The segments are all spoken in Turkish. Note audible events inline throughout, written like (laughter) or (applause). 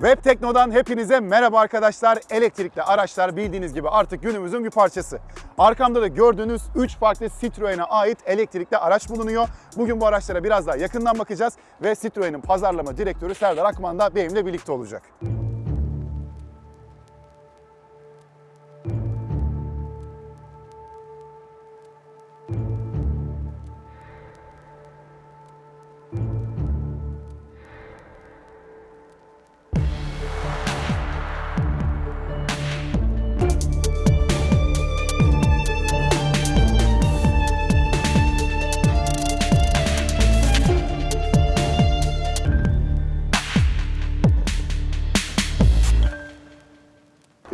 Web Tekno'dan hepinize merhaba arkadaşlar. Elektrikli araçlar bildiğiniz gibi artık günümüzün bir parçası. Arkamda da gördüğünüz 3 farklı Citroen'e ait elektrikli araç bulunuyor. Bugün bu araçlara biraz daha yakından bakacağız ve Citroen'in pazarlama direktörü Serdar Akman da benimle birlikte olacak.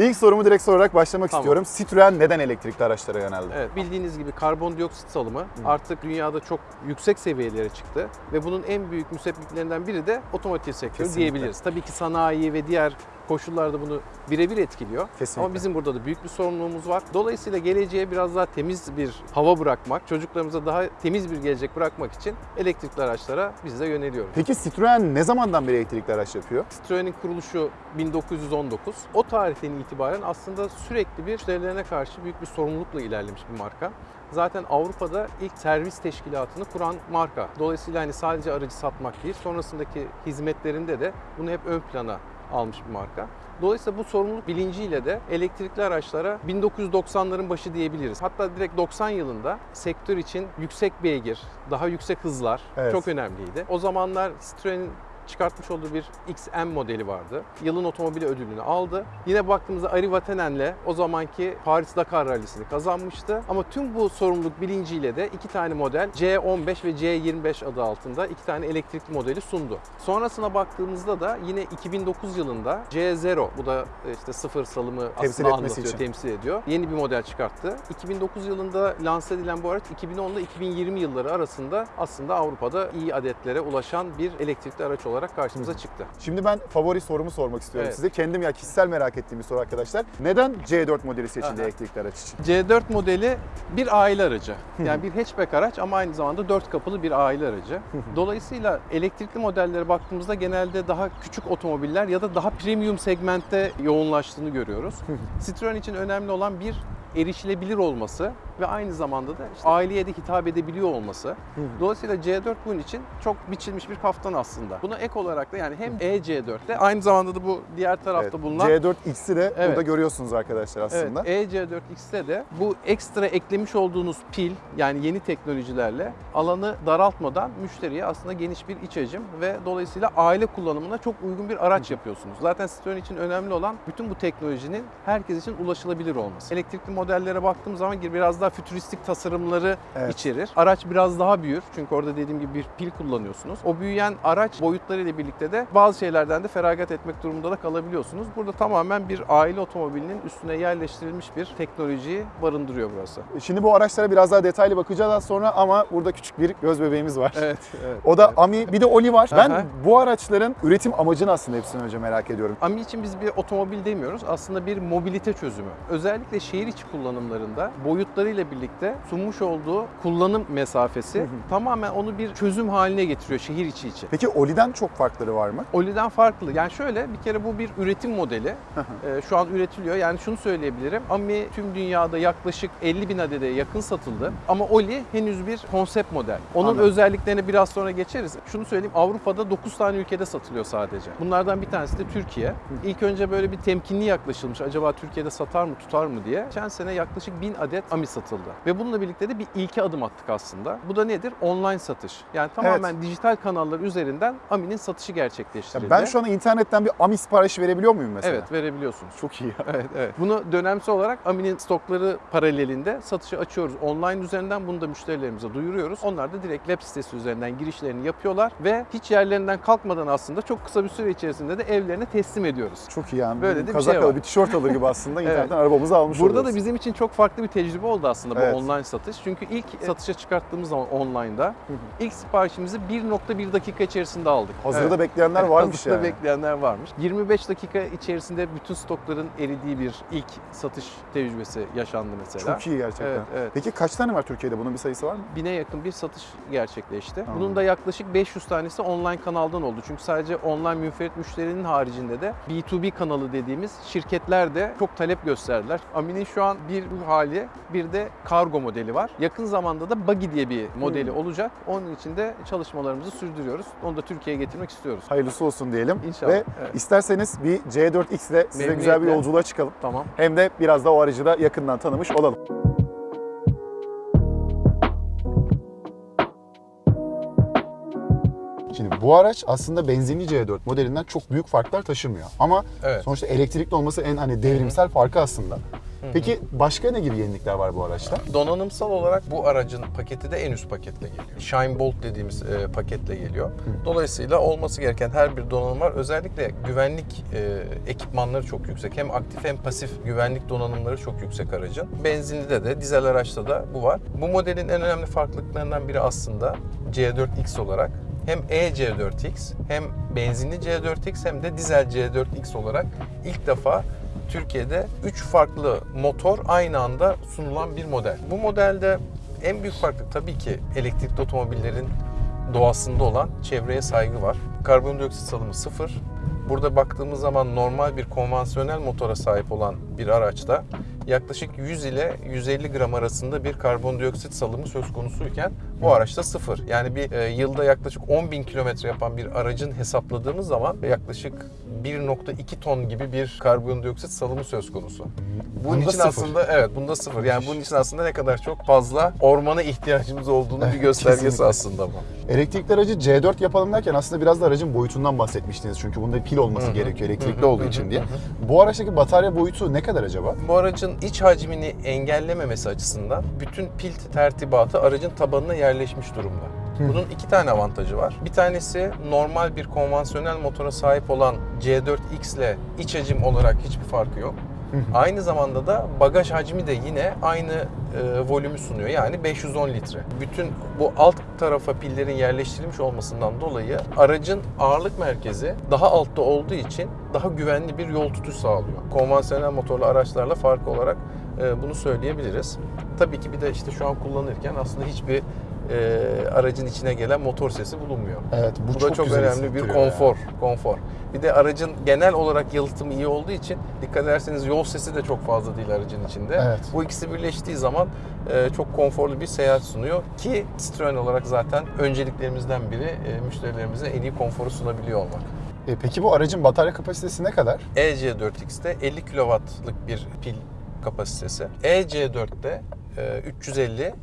İlk sorumu direkt sorarak başlamak Tamam. istiyorum. Citroen neden elektrikli araçlara yöneldi? Evet, bildiğiniz gibi karbondioksit salımı artık dünyada çok yüksek seviyelere çıktı ve bunun en büyük müsebbiplerinden biri de otomotiv sektörü Kesinlikle. diyebiliriz. Tabii ki sanayi ve diğer koşullarda bunu birebir etkiliyor. Kesinlikle. Ama bizim burada da büyük bir sorumluluğumuz var. Dolayısıyla geleceğe biraz daha temiz bir hava bırakmak, çocuklarımıza daha temiz bir gelecek bırakmak için elektrikli araçlara biz de yöneliyoruz. Peki Citroen ne zamandan beri elektrikli araç yapıyor? Citroen'in kuruluşu 1919. O tarihten itibaren aslında sürekli bir müşterilerine karşı büyük bir sorumlulukla ilerlemiş bir marka. Zaten Avrupa'da ilk servis teşkilatını kuran marka. Dolayısıyla hani sadece aracı satmak değil, sonrasındaki hizmetlerinde de bunu hep ön plana almış bir marka. Dolayısıyla bu sorumluluk bilinciyle de elektrikli araçlara 1990'ların başı diyebiliriz. Hatta direkt 90 yılında sektör için yüksek beygir, daha yüksek hızlar Evet. çok önemliydi. O zamanlar Citroen'in çıkartmış olduğu bir XM modeli vardı. Yılın otomobili ödülünü aldı. Yine baktığımızda Ari Vatanen'le o zamanki Paris Dakar rallisini kazanmıştı. Ama tüm bu sorumluluk bilinciyle de iki tane model C15 ve C25 adı altında iki tane elektrikli modeli sundu. Sonrasına baktığımızda da yine 2009 yılında C0 bu da işte sıfır salımı Temsil aslında anlatıyor, için. temsil ediyor. Yeni bir model çıkarttı. 2009 yılında lanse edilen bu araç 2010 ile 2020 yılları arasında aslında Avrupa'da iyi adetlere ulaşan bir elektrikli araç olarak karşımıza çıktı. Şimdi ben favori sorumu sormak istiyorum Evet. size. Kendim ya kişisel merak ettiğim bir soru arkadaşlar. Neden C4 modeli seçildi elektrikli araç için? C4 modeli bir aile aracı. Yani bir hatchback araç ama aynı zamanda dört kapılı bir aile aracı. Dolayısıyla elektrikli modellere baktığımızda genelde daha küçük otomobiller ya da daha premium segmentte yoğunlaştığını görüyoruz. Citroen için önemli olan bir erişilebilir olması ve aynı zamanda da işte aileye de hitap edebiliyor olması. Dolayısıyla C4 bunun için çok biçilmiş bir kaftan aslında. Buna ek olarak da yani hem E-C4'te aynı zamanda da bu diğer tarafta Evet, bulunan C4X'i de Evet. burada görüyorsunuz arkadaşlar aslında. Evet, EC4X'te de bu ekstra eklemiş olduğunuz pil yani yeni teknolojilerle alanı daraltmadan müşteriye aslında geniş bir iç hacim ve dolayısıyla aile kullanımına çok uygun bir araç yapıyorsunuz. Zaten Citroen için önemli olan bütün bu teknolojinin herkes için ulaşılabilir olması. Elektrikli modellere baktığım zaman biraz daha fütüristik tasarımları Evet. içerir. Araç biraz daha büyür çünkü orada dediğim gibi bir pil kullanıyorsunuz. O büyüyen araç boyutlarıyla birlikte de bazı şeylerden de feragat etmek durumunda da kalabiliyorsunuz. Burada tamamen bir aile otomobilinin üstüne yerleştirilmiş bir teknolojiyi barındırıyor burası. Şimdi bu araçlara biraz daha detaylı bakacağız az sonra ama burada küçük bir göz bebeğimiz var. Evet, (laughs) evet. O da Ami, bir de Oli var. Ben Aha. bu araçların üretim amacını aslında hepsinden önce merak ediyorum. AMI için biz bir otomobil demiyoruz. Aslında bir mobilite çözümü. Özellikle şehir içi kullanımlarında boyutlarıyla birlikte sunmuş olduğu kullanım mesafesi tamamen onu bir çözüm haline getiriyor şehir içi için. Peki Oli'den çok farkları var mı? Oli'den farklı. Yani şöyle bir kere bu bir üretim modeli. Ee, şu an üretiliyor. Yani şunu söyleyebilirim. AMI tüm dünyada yaklaşık 50 bin adede yakın satıldı. Ama Oli henüz bir konsept model. Onun Anladım. özelliklerine biraz sonra geçeriz. Şunu söyleyeyim Avrupa'da 9 tane ülkede satılıyor sadece. Bunlardan bir tanesi de Türkiye. İlk önce böyle bir temkinli yaklaşılmış. Acaba Türkiye'de satar mı tutar mı diye. Geçen sene yaklaşık 1000 adet AMI satıldı. Ve bununla birlikte de bir ilke adım attık aslında. Bu da nedir? Online satış. Yani tamamen dijital kanallar üzerinden AMI'nin satışı Ya gerçekleştirildi. ben şu an internetten bir Ami siparişi verebiliyor muyum mesela? Evet verebiliyorsunuz. Çok iyi. (laughs) Evet, evet. Bunu dönemsel olarak Amin'in stokları paralelinde satışa açıyoruz. Online üzerinden bunu da müşterilerimize duyuruyoruz. Onlar da direkt web sitesi üzerinden girişlerini yapıyorlar ve hiç yerlerinden kalkmadan aslında çok kısa bir süre içerisinde de evlerine teslim ediyoruz. Çok iyi yani. Böyle de bir şey var. bir tişört alır gibi aslında (laughs) Evet. internetten arabamızı almış Burada oluyoruz. da bizim bizim için çok farklı bir tecrübe oldu aslında bu Evet. online satış. Çünkü ilk satışa çıkarttığımız zaman online'da ilk siparişimizi 1.1 dakika içerisinde aldık. Hazırda Evet. bekleyenler (laughs) varmış Hazırda yani. bekleyenler varmış. 25 dakika içerisinde bütün stokların eridiği bir ilk satış tecrübesi yaşandı mesela. Çok iyi gerçekten. Evet, evet. Peki kaç tane var Türkiye'de? Bunun bir sayısı var mı? Bine yakın bir satış gerçekleşti. Tamam. Bunun da yaklaşık 500 tanesi online kanaldan oldu. Çünkü sadece online münferit müşterinin haricinde de B2B kanalı dediğimiz şirketler de çok talep gösterdiler. Amin'in şu an bir bu hali bir de kargo modeli var. Yakın zamanda da Buggy diye bir modeli Hmm. olacak. Onun için de çalışmalarımızı sürdürüyoruz. Onu da Türkiye'ye getirmek istiyoruz. Hayırlısı olsun diyelim. İnşallah, Ve evet. isterseniz bir C4X ile size güzel bir yolculuğa çıkalım. Tamam. Hem de biraz da o aracı da yakından tanımış olalım. Şimdi bu araç aslında benzinli C4 modelinden çok büyük farklar taşımıyor. Ama Evet. sonuçta elektrikli olması en hani devrimsel farkı aslında. Peki başka ne gibi yenilikler var bu araçta? Donanımsal olarak bu aracın paketi de en üst paketle geliyor. Shine Bolt dediğimiz e, paketle geliyor. Dolayısıyla olması gereken her bir donanım var. Özellikle güvenlik e, ekipmanları çok yüksek. Hem aktif hem pasif güvenlik donanımları çok yüksek aracın. Benzinlide de, dizel araçta da bu var. Bu modelin en önemli farklılıklarından biri aslında C4X olarak hem E-C4X hem benzinli C4X hem de dizel C4X olarak ilk defa Türkiye'de 3 farklı motor aynı anda sunulan bir model. Bu modelde en büyük farklılık tabii ki elektrikli otomobillerin doğasında olan çevreye saygı var. Karbondioksit salımı sıfır. Burada baktığımız zaman normal bir konvansiyonel motora sahip olan bir araçta yaklaşık 100 ile 150 gram arasında bir karbondioksit salımı söz konusuyken bu araçta sıfır. Yani bir e, yılda yaklaşık 10 bin kilometre yapan bir aracın hesapladığımız zaman yaklaşık 1.2 ton gibi bir karbondioksit salımı söz konusu. Bunun Bunda için sıfır. aslında evet bunda sıfır. Yani bunun için aslında ne kadar çok fazla ormana ihtiyacımız olduğunu bir (laughs) göstergesi Kesinlikle. aslında bu. Elektrikli aracı C4 yapalım derken aslında biraz da aracın boyutundan bahsetmiştiniz. Çünkü bunda pil olması Hı hı. gerekiyor elektrikli Hı hı. olduğu için diye. Hı Bu araçtaki batarya boyutu ne kadar acaba? Bu aracın iç hacmini engellememesi açısından bütün pil tertibatı aracın tabanına yerleşmiş durumda. Bunun iki tane avantajı var. Bir tanesi normal bir konvansiyonel motora sahip olan C4X ile iç hacim olarak hiçbir farkı yok. Aynı zamanda da bagaj hacmi de yine aynı e, volümü sunuyor. Yani 510 litre. Bütün bu alt tarafa pillerin yerleştirilmiş olmasından dolayı aracın ağırlık merkezi daha altta olduğu için daha güvenli bir yol tutuş sağlıyor. Konvansiyonel motorlu araçlarla farkı olarak e, bunu söyleyebiliriz. Tabii ki bir de işte şu an kullanırken aslında hiçbir e, aracın içine gelen motor sesi bulunmuyor. Evet bu, Bu, da çok önemli bir hissettiriyor ya. konfor, konfor. Bir de aracın genel olarak yalıtımı iyi olduğu için dikkat ederseniz yol sesi de çok fazla değil aracın içinde. Evet. Bu ikisi birleştiği zaman e, çok konforlu bir seyahat sunuyor ki Citroen olarak zaten önceliklerimizden biri e, müşterilerimize en iyi konforu sunabiliyor olmak. E, peki bu aracın batarya kapasitesi ne kadar? EC4X'te 50 kW'lık bir pil kapasitesi. EC4'te e, 350,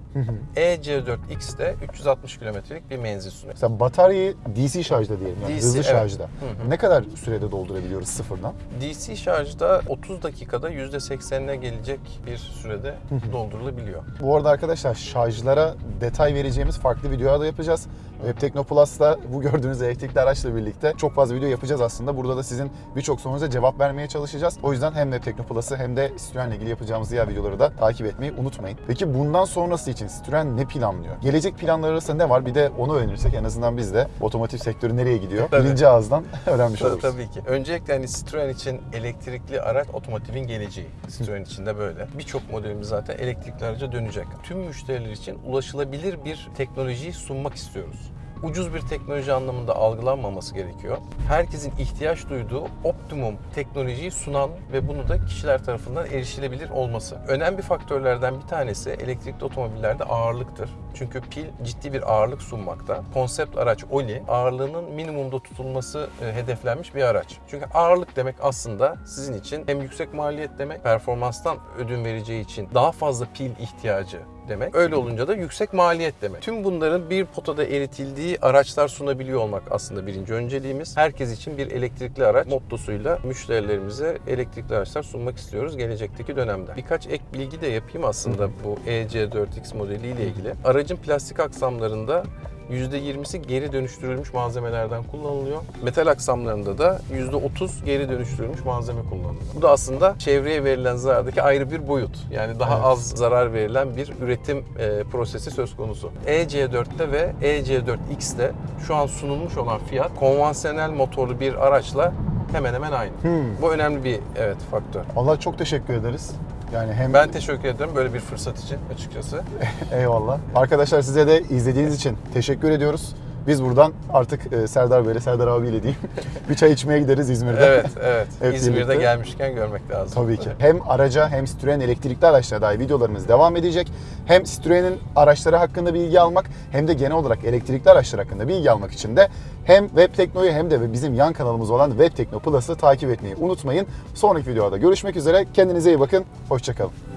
EC4X'te 360 kilometrelik bir menzil sunuyor. Mesela bataryayı DC şarjda diyelim yani DC, hızlı evet. şarjda. Hı hı. Ne kadar sürede doldurabiliyoruz sıfırdan? DC şarjda 30 dakikada %80'ine gelecek bir sürede doldurulabiliyor. Bu arada arkadaşlar şarjlara detay vereceğimiz farklı videolar da yapacağız. Web Teknoplus'ta bu gördüğünüz elektrikli araçla birlikte çok fazla video yapacağız aslında. Burada da sizin birçok sorunuza cevap vermeye çalışacağız. O yüzden hem Web Teknoplus'ı hem de Citroen'le ilgili yapacağımız diğer videoları da takip etmeyi unutmayın. Peki bundan sonrası için Citroen ne planlıyor? Gelecek planları arasında ne var? Bir de onu öğrenirsek en azından biz de otomotiv sektörü nereye gidiyor? Tabii. Birinci ağızdan (laughs) öğrenmiş Tabii, oluruz. tabii ki. Öncelikle hani Citroen için elektrikli araç otomotivin geleceği. Citroen için de böyle. Birçok modelimiz zaten elektrikli araca dönecek. Tüm müşteriler için ulaşılabilir bir teknolojiyi sunmak istiyoruz. Ucuz bir teknoloji anlamında algılanmaması gerekiyor. Herkesin ihtiyaç duyduğu optimum teknolojiyi sunan ve bunu da kişiler tarafından erişilebilir olması. Önemli faktörlerden bir tanesi elektrikli otomobillerde ağırlıktır. Çünkü pil ciddi bir ağırlık sunmakta. Konsept araç Oli ağırlığının minimumda tutulması e, hedeflenmiş bir araç. Çünkü ağırlık demek aslında sizin için hem yüksek maliyet demek, performanstan ödün vereceği için daha fazla pil ihtiyacı demek. Öyle olunca da yüksek maliyet demek. Tüm bunların bir potada eritildiği araçlar sunabiliyor olmak aslında birinci önceliğimiz. Herkes için bir elektrikli araç mottosuyla müşterilerimize elektrikli araçlar sunmak istiyoruz gelecekteki dönemde. Birkaç ek bilgi de yapayım aslında bu E EC4X modeliyle ilgili. Aracın plastik aksamlarında %20'si geri dönüştürülmüş malzemelerden kullanılıyor. Metal aksamlarında da %30 geri dönüştürülmüş malzeme kullanılıyor. Bu da aslında çevreye verilen zarardaki ayrı bir boyut. Yani daha Evet. az zarar verilen bir üretim e, prosesi söz konusu. EC4'te ve EC4X'te şu an sunulmuş olan fiyat konvansiyonel motorlu bir araçla hemen hemen aynı. Hmm. Bu önemli bir evet faktör. Allah çok teşekkür ederiz. Yani hem Ben teşekkür ederim böyle bir fırsat için açıkçası. (laughs) eyvallah. Arkadaşlar size de izlediğiniz için teşekkür ediyoruz. Biz buradan artık e, Serdar Bey'le, Serdar abiyle diyeyim. (laughs) bir çay içmeye gideriz İzmir'de. Evet, evet. (laughs) Hep İzmir'de birlikte. gelmişken görmek lazım. Tabii ki. Hem araca hem Citroen elektrikli araçlara dair videolarımız devam edecek. Hem Citroen'in araçları hakkında bilgi almak hem de genel olarak elektrikli araçlar hakkında bilgi almak için de hem Web Tekno'yu hem de bizim yan kanalımız olan Web Tekno Plus'ı takip etmeyi unutmayın. Sonraki videoda görüşmek üzere. Kendinize iyi bakın. Hoşçakalın.